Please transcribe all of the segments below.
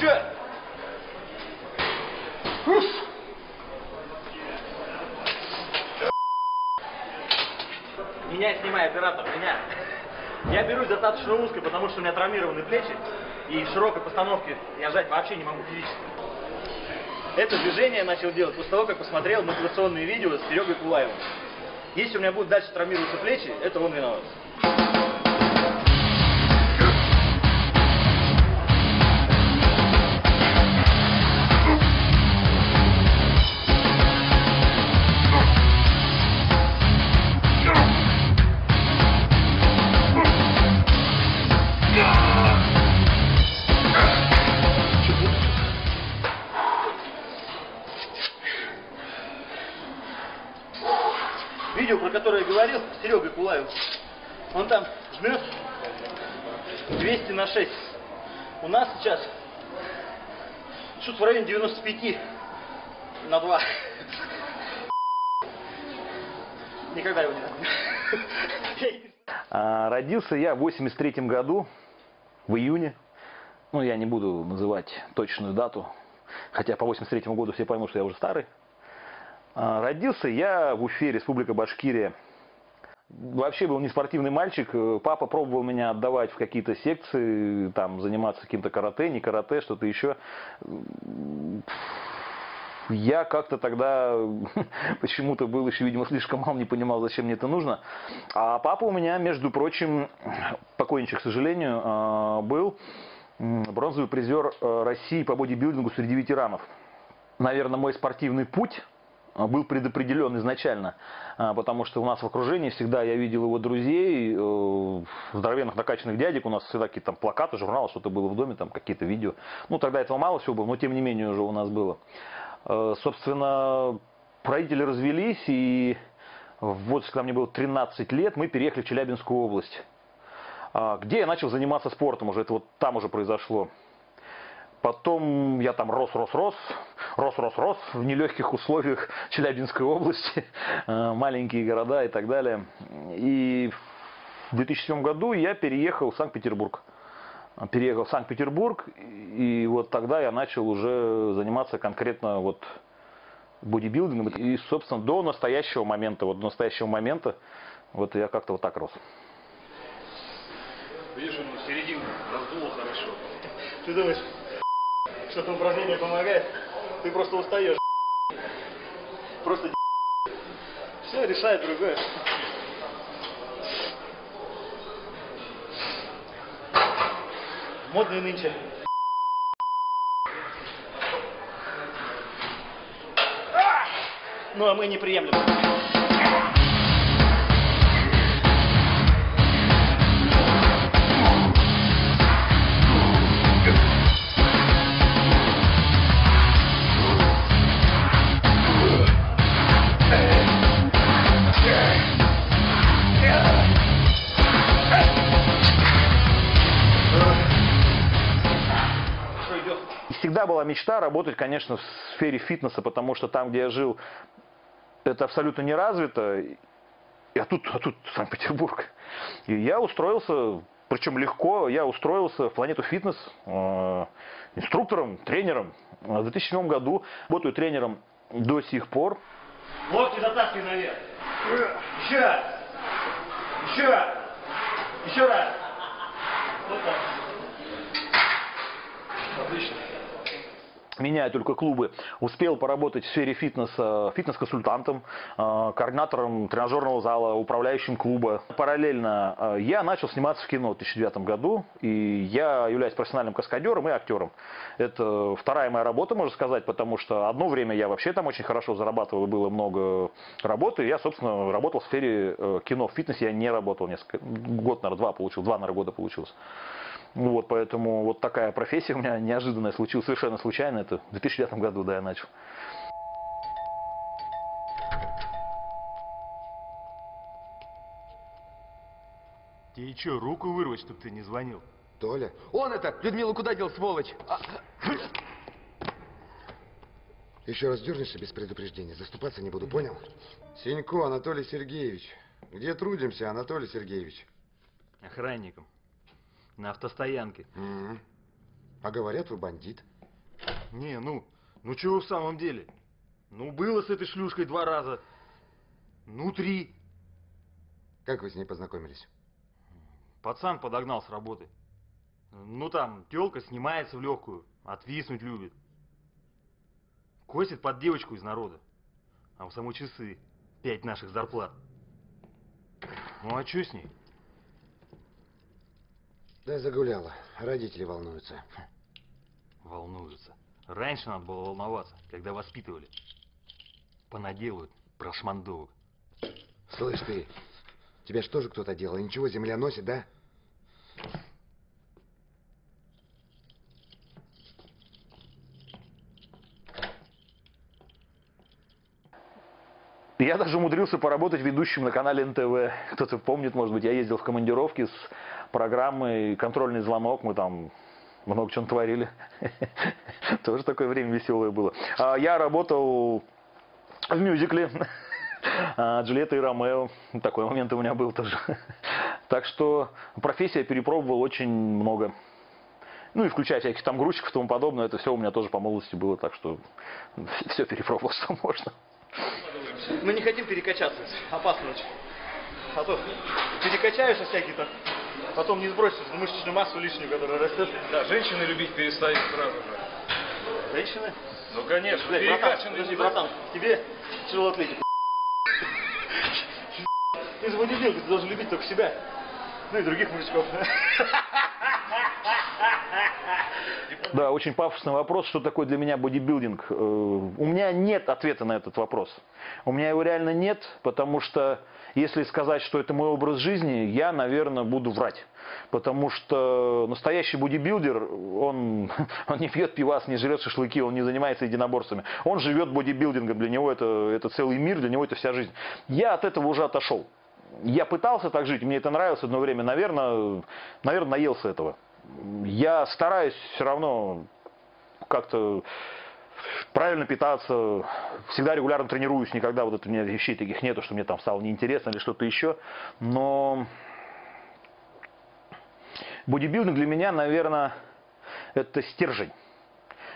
Чё? Меня снимай, оператор, меня. Я берусь достаточно узко, потому что у меня травмированы плечи, и в широкой постановке я жать вообще не могу физически. Это движение я начал делать после того, как посмотрел мотивационные видео с Серегой Кулаевым. Если у меня будут дальше травмироваться плечи, это он виноват. 6. У нас сейчас что-то в районе 95 на 2. Никогда его не. А, Родился я в 83 году, в июне. Ну, я не буду называть точную дату, хотя по 83 году все поймут, что я уже старый. А, Родился я в Уфе, Республика Башкирия. Вообще был не спортивный мальчик. Э, Папа пробовал меня отдавать в какие-то секции, там, заниматься каким-то карате, не карате, что-то еще. Я как-то тогда почему-то был еще, видимо, слишком мал, не понимал, зачем мне это нужно. А папа у меня, между прочим, покойничек, к сожалению, э, был бронзовый призер э, России по бодибилдингу среди ветеранов. Наверное, мой спортивный путь был предопределен изначально, а, потому что у нас в окружении всегда я видел его друзей, э, здоровенных накачанных дядек, у нас всегда какие-то там плакаты, журналы, что-то было в доме, там какие-то видео. Ну, тогда этого мало всего было, но тем не менее уже у нас было. Э, Собственно, родители развелись, и вот когда мне было 13 лет, мы переехали в Челябинскую область, а, где я начал заниматься спортом уже, это вот там уже произошло. Потом я там рос, рос, рос, рос, рос, рос в нелегких условиях Челябинской области, э, маленькие города и так далее. И в 2007 году я переехал в Санкт-Петербург. Переехал в Санкт-Петербург, и вот тогда я начал уже заниматься конкретно вот бодибилдингом. И, собственно, до настоящего момента, вот до настоящего момента, вот я как-то вот так рос. Он середину раздуло хорошо. Ты думаешь, что это упражнение помогает? Ты просто устаешь. Просто все решает другое. Модные нынче. Ну а мы не приемлем. Всегда была мечта работать, конечно, в сфере фитнеса, потому что там, где я жил, это абсолютно не развито. А тут, а тут Санкт-Петербург. И я устроился, причем легко, я устроился в планету фитнес э, инструктором, тренером. В 2007 году работаю тренером до сих пор. Локти затаскивай наверх. Еще. Еще. Еще раз. Вот так. Меняя только клубы, успел поработать в сфере фитнеса фитнес-консультантом, э, координатором тренажерного зала, управляющим клуба. Параллельно э, я начал сниматься в кино в 2009 году, и я являюсь профессиональным каскадером и актером. Это вторая моя работа, можно сказать, потому что одно время я вообще там очень хорошо зарабатывал, было много работы. Я, собственно, работал в сфере э, кино. В фитнесе я не работал несколько, год, наверное, два получил, два, наверное, года получилось. Вот, поэтому вот такая профессия у меня неожиданная случилась, совершенно случайно. Это в 2009 году, да, я начал. Тебе что, руку вырвать, чтобы ты не звонил? Толя? Он это! Людмилу куда дел, сволочь? А... Еще раз дернешься без предупреждения, заступаться не буду, понял? Синько Анатолий Сергеевич. Где трудимся, Анатолий Сергеевич? Охранником. На автостоянке. М. А говорят, вы бандит. Не, ну, ну чего в самом деле? Ну, было с этой шлюшкой два раза. Ну, три. Как вы с ней познакомились? Пацан подогнал с работы. Ну, там, тёлка снимается в легкую, отвиснуть любит. Косит под девочку из народа. А у самой часы пять наших зарплат. Ну, а что с ней? Да загуляла. Родители волнуются. Волнуются. Раньше надо было волноваться, когда воспитывали. Понаделают прошмандовок. Слышь ты, тебя что же кто-то делал? Ничего, земля носит, да? Я даже умудрился поработать ведущим на канале НТВ. Кто-то помнит, может быть, я ездил в командировки с программой «Контрольный звонок». Мы там много чего творили. Тоже такое время веселое было. А Я работал в мюзикле а, Джульетта и Ромео. Такой момент у меня был тоже. Так что профессия перепробовал очень много. Ну и включая всяких там грузчиков и тому подобное, это все у меня тоже по молодости было, так что все перепробовал, что можно. Мы не хотим перекачаться. Опасно очень. А то перекачаешься всякий там. Потом не сбросишь мышечную массу лишнюю, которая растет. Да, женщины любить перестают сразу же. Женщины? Ну, конечно, Блядь, братан, подожди, братан, тебе тяжело атлетику. Ты же бодибилдер, ты должен любить только себя. Ну и других мужичков. Да, очень пафосный вопрос, что такое для меня бодибилдинг. Э, У меня нет ответа на этот вопрос. У меня его реально нет, потому что если сказать, что это мой образ жизни, я, наверное, буду врать. Потому что настоящий бодибилдер, он, он не пьет пивас, не жрет шашлыки, он не занимается единоборствами. Он живет бодибилдингом, для него это, это целый мир, для него это вся жизнь. Я от этого уже отошел. Я пытался так жить, мне это нравилось одно время, наверное, наверное, наелся этого. Я стараюсь все равно как-то правильно питаться, всегда регулярно тренируюсь, никогда вот это у меня вещей таких нету, что мне там стало неинтересно или что-то еще. Но бодибилдинг для меня, наверное, это стержень.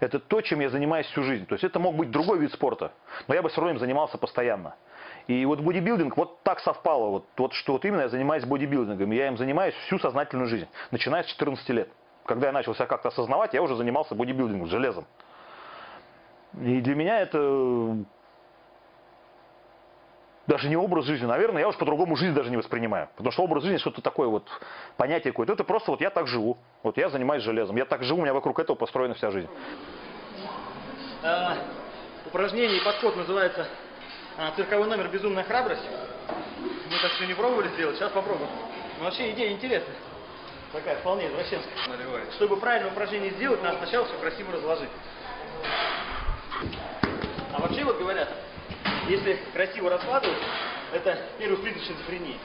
Это то, чем я занимаюсь всю жизнь. То есть это мог быть другой вид спорта, но я бы все равно им занимался постоянно. И вот бодибилдинг вот так совпало, вот, вот что вот именно я занимаюсь бодибилдингом. Я им занимаюсь всю сознательную жизнь, начиная с 14 лет. Когда я начал себя как-то осознавать, я уже занимался бодибилдингом, железом. И для меня это даже не образ жизни, наверное, я уж по-другому жизнь даже не воспринимаю. Потому что образ жизни что-то такое вот, понятие какое-то. Это просто вот я так живу. Вот я занимаюсь железом. Я так живу, у меня вокруг этого построена вся жизнь. А, упражнение и подход называется а, цирковой номер «Безумная храбрость». Мы так еще не пробовали сделать, сейчас попробуем. Но вообще идея интересная. Такая вполне извращенская. Наливай. Чтобы правильное упражнение сделать, надо сначала все красиво разложить. А вообще вот говорят, если красиво раскладывать, это первый признак шизофрении.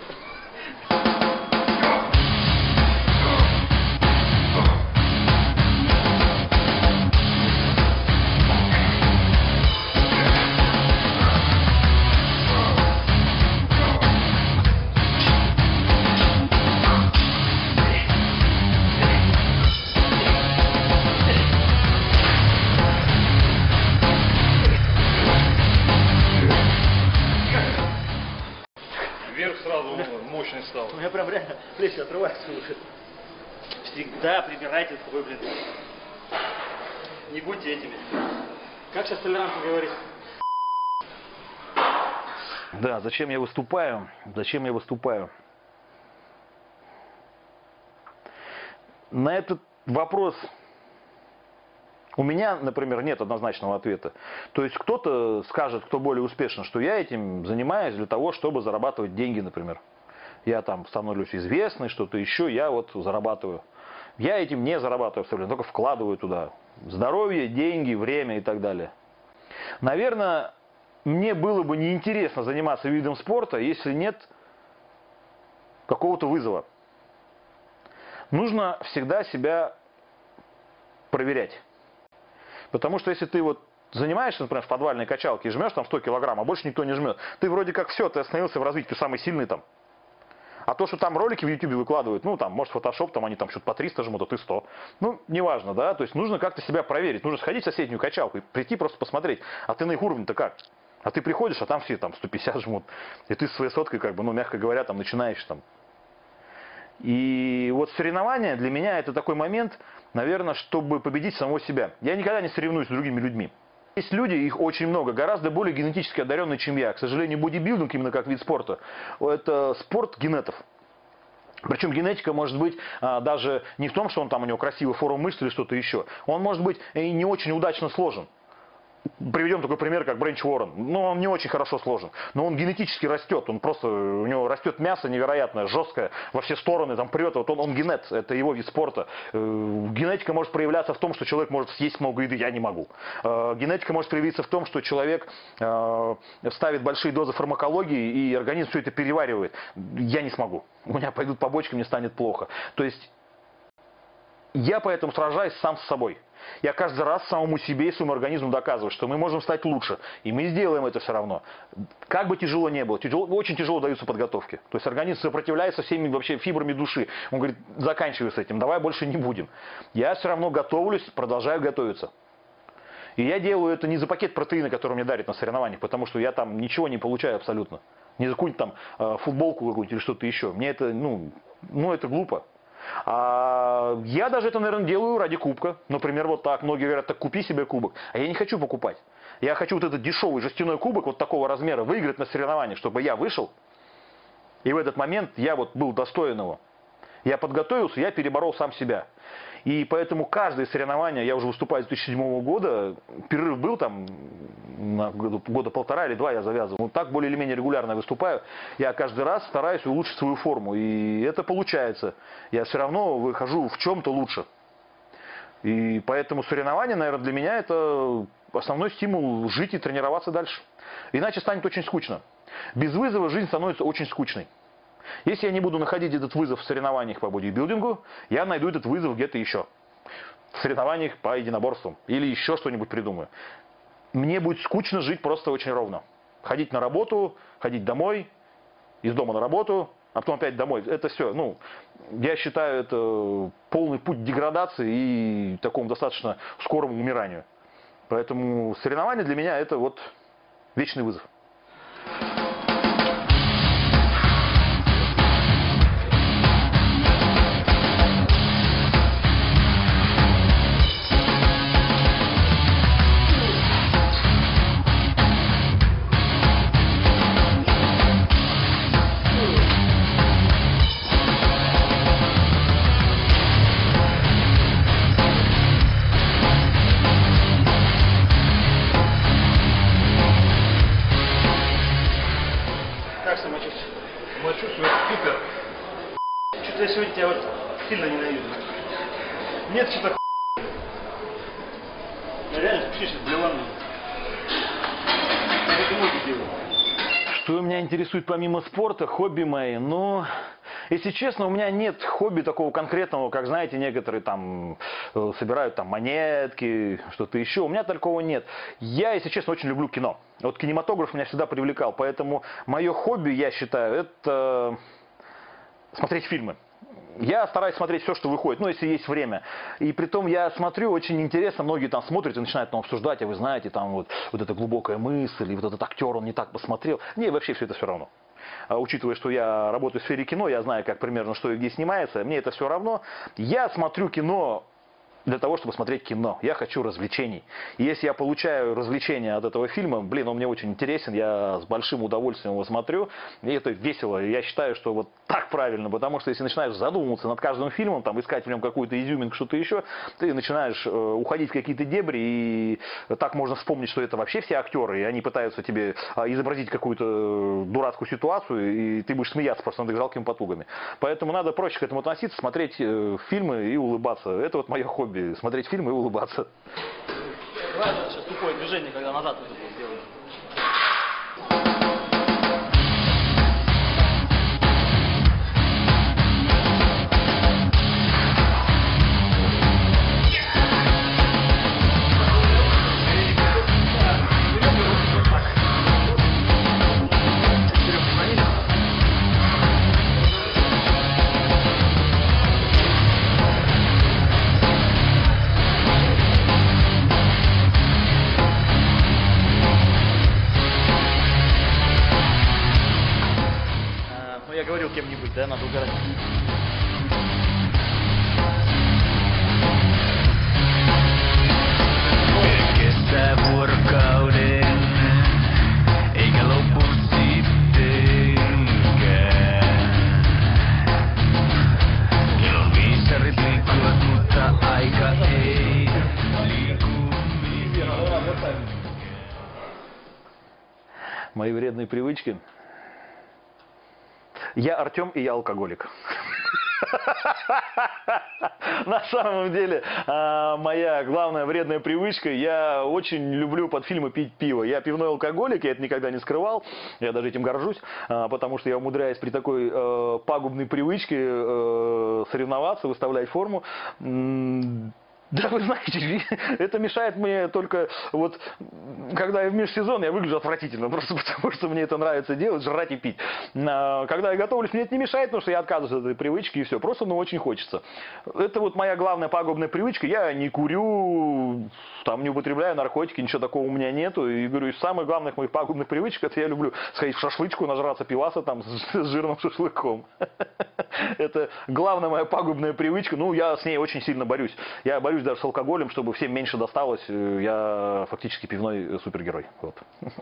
Мощный стал. У меня прям реально плечи отрываются уже. Всегда прибирайте свой, блин. Не будьте этими. Как сейчас толерантно говорить? Да, зачем я выступаю? Зачем я выступаю? На этот вопрос у меня, например, нет однозначного ответа. То есть кто-то скажет, кто более успешен, что я этим занимаюсь для того, чтобы зарабатывать деньги, например. Я там становлюсь известный, что-то еще, я вот зарабатываю. Я этим не зарабатываю абсолютно, только вкладываю туда здоровье, деньги, время и так далее. Наверное, мне было бы неинтересно заниматься видом спорта, если нет какого-то вызова. Нужно всегда себя проверять. Потому что если ты вот занимаешься, например, в подвальной качалке и жмешь там 100 килограмм, а больше никто не жмет, ты вроде как все, ты остановился в развитии, ты самый сильный там. А то, что там ролики в YouTube выкладывают, ну, там, может, Photoshop, там они там что-то по 300 жмут, а ты 100. Ну, неважно, да, то есть нужно как-то себя проверить. Нужно сходить в соседнюю качалку и прийти просто посмотреть, а ты на их уровне-то как? А ты приходишь, а там все там 150 жмут. И ты своей соткой, как бы, ну, мягко говоря, там начинаешь там. И вот соревнования для меня это такой момент, наверное, чтобы победить самого себя. Я никогда не соревнуюсь с другими людьми. Есть люди, их очень много, гораздо более генетически одаренные, чем я. К сожалению, бодибилдинг именно как вид спорта, это спорт генетов. Причем генетика может быть а, даже не в том, что он там у него красивый форма мышц или что-то еще. Он может быть и не очень удачно сложен. Приведем такой пример, как Бренч Уоррен. Ну, он не очень хорошо сложен, но он генетически растет. Он просто, у него растет мясо невероятное, жесткое, во все стороны, там прет. Вот он, он генет, это его вид спорта. Э, генетика может проявляться в том, что человек может съесть много еды, я не могу. Э, генетика может проявиться в том, что человек э, ставит большие дозы фармакологии, и организм все это переваривает. Я не смогу. У меня пойдут побочки, мне станет плохо. То есть я поэтому сражаюсь сам с собой. Я каждый раз самому себе и своему организму доказываю, что мы можем стать лучше. И мы сделаем это все равно. Как бы тяжело не было, тяжело, очень тяжело даются подготовки. То есть организм сопротивляется всеми вообще фибрами души. Он говорит, заканчивай с этим, давай больше не будем. Я все равно готовлюсь, продолжаю готовиться. И я делаю это не за пакет протеина, который мне дарит на соревнованиях, потому что я там ничего не получаю абсолютно. Не за какую-нибудь там э, футболку какую-нибудь или что-то еще. Мне это, ну, ну, это глупо. А я даже это, наверное, делаю ради кубка. Например, вот так. Многие говорят, так купи себе кубок. А я не хочу покупать. Я хочу вот этот дешевый жестяной кубок вот такого размера выиграть на соревнованиях, чтобы я вышел. И в этот момент я вот был достоин его. Я подготовился, я переборол сам себя. И поэтому каждое соревнование, я уже выступаю с 2007 года, перерыв был там на года, года полтора или два я завязывал. Ну, так более или менее регулярно выступаю. Я каждый раз стараюсь улучшить свою форму. И это получается. Я все равно выхожу в чем-то лучше. И поэтому соревнования, наверное, для меня это основной стимул жить и тренироваться дальше. Иначе станет очень скучно. Без вызова жизнь становится очень скучной. Если я не буду находить этот вызов в соревнованиях по бодибилдингу, я найду этот вызов где-то еще. В соревнованиях по единоборствам. Или еще что-нибудь придумаю. Мне будет скучно жить просто очень ровно. Ходить на работу, ходить домой, из дома на работу, а потом опять домой. Это все, ну, я считаю, это полный путь деградации и такому достаточно скорому умиранию. Поэтому соревнования для меня это вот вечный вызов. Что меня интересует помимо спорта, хобби мои? Ну, если честно, у меня нет хобби такого конкретного, как, знаете, некоторые там э, собирают там монетки, что-то еще. У меня такого нет. Я, если честно, очень люблю кино. Вот кинематограф меня всегда привлекал, поэтому мое хобби, я считаю, это смотреть фильмы. Я стараюсь смотреть все, что выходит, ну, если есть время. И при том я смотрю, очень интересно, многие там смотрят и начинают там обсуждать, а вы знаете, там вот, вот эта глубокая мысль, и вот этот актер, он не так посмотрел. Мне вообще все это все равно. А учитывая, что я работаю в сфере кино, я знаю, как примерно что и где снимается, мне это все равно. Я смотрю кино для того, чтобы смотреть кино. Я хочу развлечений. И если я получаю развлечения от этого фильма, блин, он мне очень интересен, я с большим удовольствием его смотрю, и это весело. Я считаю, что вот так правильно, потому что если начинаешь задумываться над каждым фильмом, там, искать в нем какую-то изюминку, что-то еще, ты начинаешь э, уходить в какие-то дебри, и так можно вспомнить, что это вообще все актеры, и они пытаются тебе а, изобразить какую-то дурацкую ситуацию, и ты будешь смеяться просто над их жалкими потугами. Поэтому надо проще к этому относиться, смотреть э, фильмы и улыбаться. Это вот мое хобби смотреть фильмы и улыбаться. Давай сейчас тупое движение, когда назад вот Мои вредные привычки. Я Артем и я алкоголик. На самом деле, а, моя главная вредная привычка, я очень люблю под фильмы пить пиво. Я пивной алкоголик, я это никогда не скрывал, я даже этим горжусь, а, потому что я умудряюсь при такой э, пагубной привычке э, соревноваться, выставлять форму. Да, вы знаете, это мешает мне только вот, когда я в межсезон, я выгляжу отвратительно, просто потому что мне это нравится делать, жрать и пить. А, Когда я готовлюсь, мне это не мешает, потому что я отказываюсь от этой привычки и все, просто ну очень хочется. Это вот моя главная пагубная привычка, я не курю, там не употребляю наркотики, ничего такого у меня нету. И говорю, из самых главных моих пагубных привычек, это я люблю сходить в шашлычку, нажраться пиваса там с с жирным шашлыком. Это главная моя пагубная привычка. Ну, я с ней очень сильно борюсь. Я борюсь даже с алкоголем, чтобы всем меньше досталось. Э, Я фактически пивной супергерой. Вот.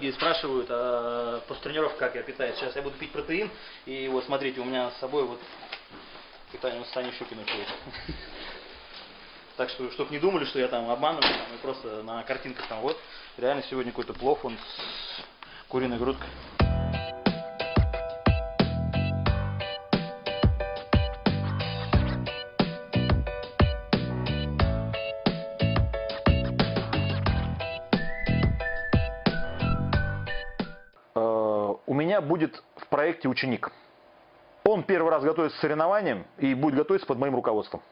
Многие спрашивают, а после тренировки как я питаюсь. Сейчас я буду пить протеин. И вот смотрите, у меня с собой вот питание Сани Щукиной ходит. Так что, чтобы не думали, что я там обманываю, там, просто на картинках там вот. Реально сегодня какой-то плов, он с куриной грудкой. Будет в проекте ученик. Он первый раз готовится к соревнованиям и будет готовиться под моим руководством.